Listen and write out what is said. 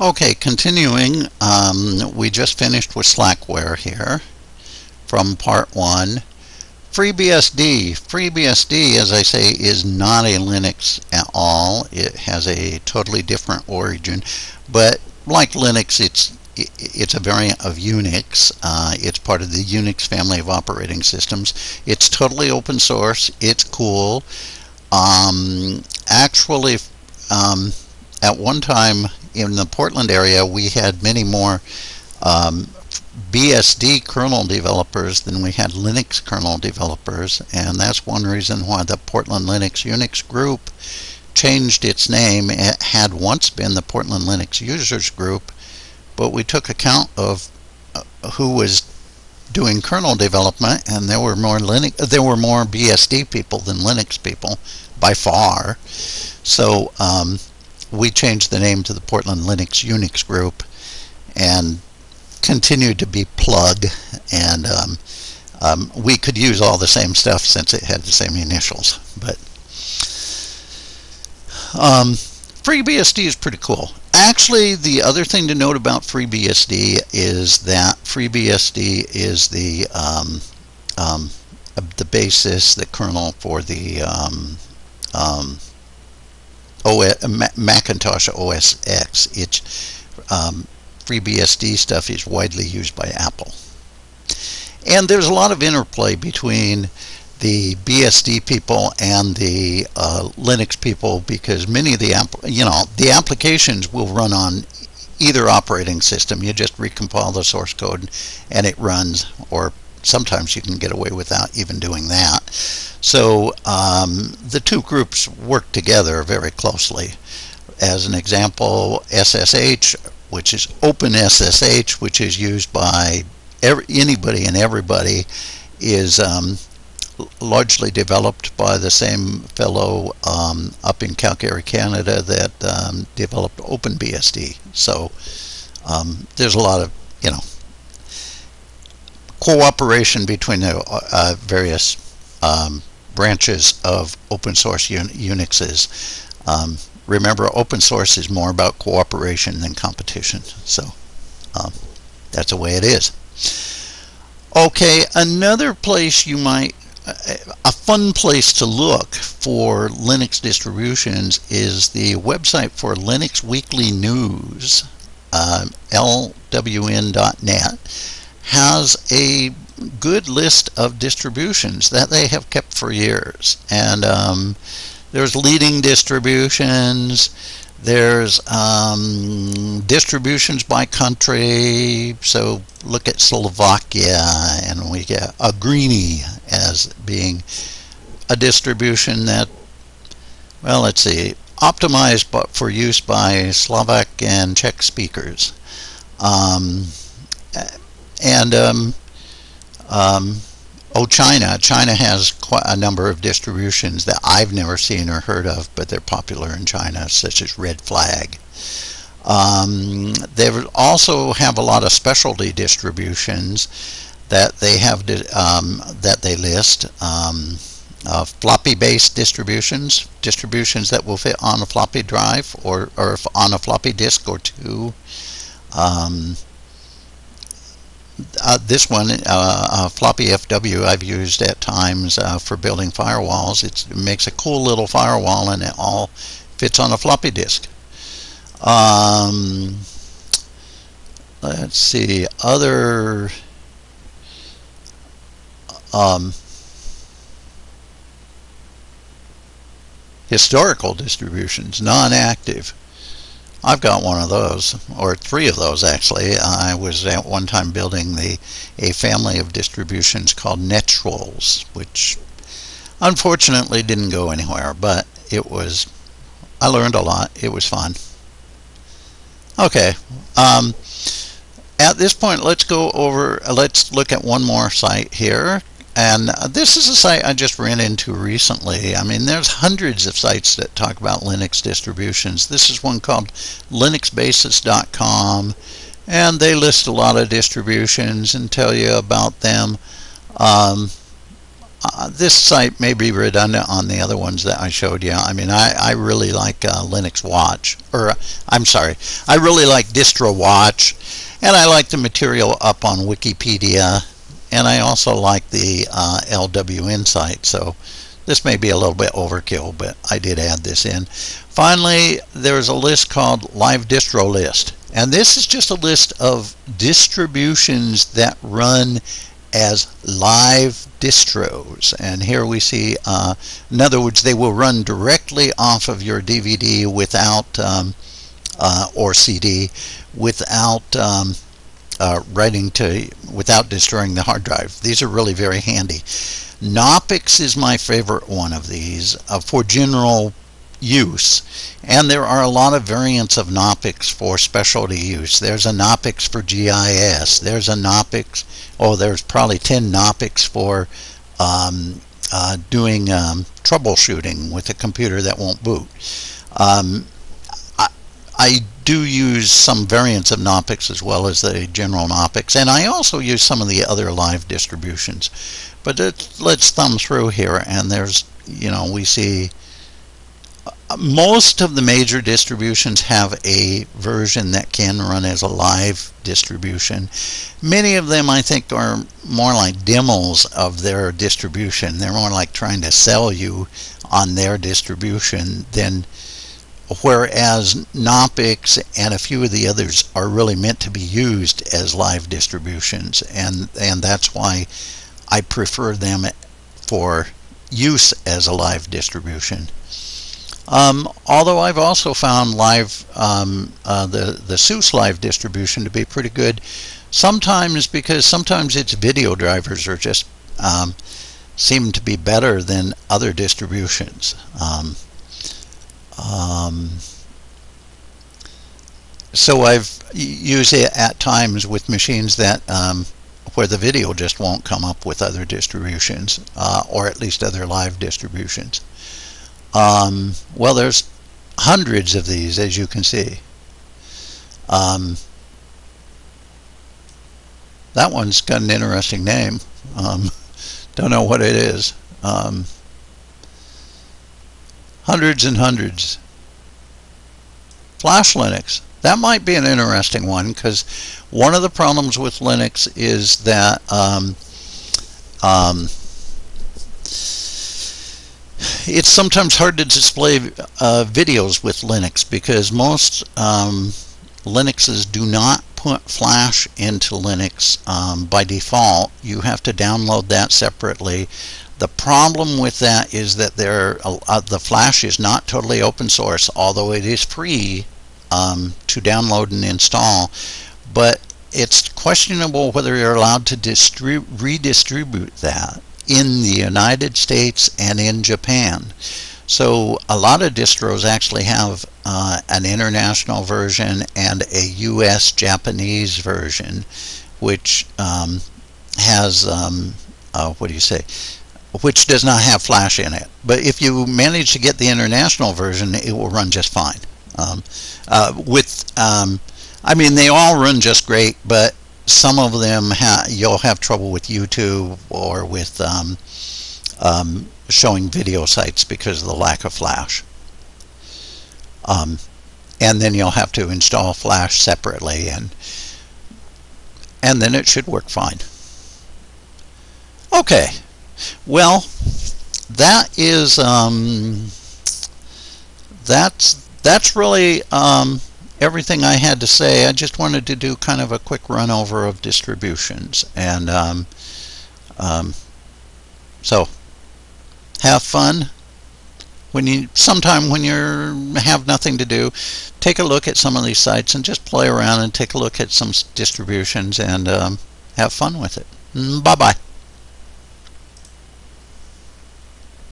Okay, continuing, um, we just finished with Slackware here from part one. FreeBSD. FreeBSD, as I say, is not a Linux at all. It has a totally different origin, but like Linux, it's it's a variant of Unix. Uh, it's part of the Unix family of operating systems. It's totally open source. It's cool. Um, actually, um, at one time in the Portland area, we had many more um, BSD kernel developers than we had Linux kernel developers, and that's one reason why the Portland Linux Unix group changed its name. It had once been the Portland Linux Users Group, but we took account of uh, who was doing kernel development, and there were more Linux, there were more BSD people than Linux people by far. So um, we changed the name to the Portland Linux Unix group and continued to be plug and um, um, we could use all the same stuff since it had the same initials but um, FreeBSD is pretty cool. Actually the other thing to note about FreeBSD is that FreeBSD is the um, um, the basis the kernel for the um, OS, Macintosh OS X. It's um, FreeBSD stuff is widely used by Apple. And there's a lot of interplay between the BSD people and the uh, Linux people because many of the you know the applications will run on either operating system. You just recompile the source code and it runs, or sometimes you can get away without even doing that. So um, the two groups work together very closely. As an example, SSH, which is OpenSSH, which is used by every, anybody and everybody, is um, largely developed by the same fellow um, up in Calgary, Canada, that um, developed OpenBSD. So um, there's a lot of, you know, cooperation between the uh, various um, branches of open source un Unixes. Um, remember, open source is more about cooperation than competition. So um, that's the way it is. Okay, another place you might, a fun place to look for Linux distributions is the website for Linux Weekly News, um, lwn.net has a good list of distributions that they have kept for years. And um, there's leading distributions, there's um, distributions by country. So look at Slovakia, and we get a greenie as being a distribution that, well, let's see, optimized for use by Slovak and Czech speakers. Um, and um, um, oh, China. China has quite a number of distributions that I've never seen or heard of, but they're popular in China, such as Red Flag. Um, they also have a lot of specialty distributions that they have um, that they list. Um, uh, floppy-based distributions, distributions that will fit on a floppy drive or, or on a floppy disk or two. Um, uh, this one, uh, uh, floppy FW, I've used at times uh, for building firewalls. It's, it makes a cool little firewall and it all fits on a floppy disk. Um, let's see, other um, historical distributions, non-active. I've got one of those, or three of those actually. I was at one time building the a family of distributions called NetTrolls, which unfortunately didn't go anywhere, but it was, I learned a lot. It was fun. Okay. Um, at this point, let's go over, let's look at one more site here, and this is a site I just ran into recently. I mean, there's hundreds of sites that talk about Linux distributions. This is one called linuxbasis.com, and they list a lot of distributions and tell you about them. Um, uh, this site may be redundant on the other ones that I showed you. I mean, I, I really like uh, Linux Watch, or I'm sorry, I really like Distro Watch, and I like the material up on Wikipedia, and I also like the uh, LWN site. So this may be a little bit overkill, but I did add this in. Finally, there's a list called Live Distro List, and this is just a list of distributions that run as live distros and here we see uh, in other words they will run directly off of your DVD without um, uh, or CD without um, uh, writing to without destroying the hard drive these are really very handy Knoppix is my favorite one of these uh, for general use. And there are a lot of variants of Knoppix for specialty use. There's a Knoppix for GIS. There's a Knoppix, oh, there's probably 10 Knoppix for um, uh, doing um, troubleshooting with a computer that won't boot. Um, I, I, do use some variants of Knoppix as well as the general Knoppix, and I also use some of the other live distributions. But let's thumb through here, and there's, you know, we see uh, most of the major distributions have a version that can run as a live distribution. Many of them I think are more like demos of their distribution. They're more like trying to sell you on their distribution than whereas Knoppix and a few of the others are really meant to be used as live distributions and and that's why I prefer them for use as a live distribution. Um, although I've also found live um, uh, the the SUSE live distribution to be pretty good. Sometimes because sometimes its video drivers are just um, seem to be better than other distributions. Um, um, so I've used it at times with machines that um, where the video just won't come up with other distributions uh, or at least other live distributions. Um, well, there's hundreds of these, as you can see. Um, that one's got an interesting name. Um, don't know what it is. Hundreds and hundreds. Flash Linux. That might be an interesting one because one of the problems with Linux is that um, um, it's sometimes hard to display uh, videos with Linux because most um, Linuxes do not put Flash into Linux um, by default. You have to download that separately. The problem with that is that there, uh, the Flash is not totally open source, although it is free um, to download and install. But it's questionable whether you're allowed to redistribute that in the United States and in Japan. So a lot of distros actually have uh, an international version and a US Japanese version, which um, has, um, uh, what do you say, which does not have flash in it. But if you manage to get the international version, it will run just fine. Um, uh, with, um, I mean, they all run just great, but some of them ha you'll have trouble with YouTube or with um, um, showing video sites because of the lack of flash. Um, and then you'll have to install flash separately and and then it should work fine. Okay, well that is um, that's that's really um, everything I had to say. I just wanted to do kind of a quick run over of distributions. And um, um, so have fun. When you sometime when you have nothing to do, take a look at some of these sites and just play around and take a look at some distributions and um, have fun with it. Mm, bye bye.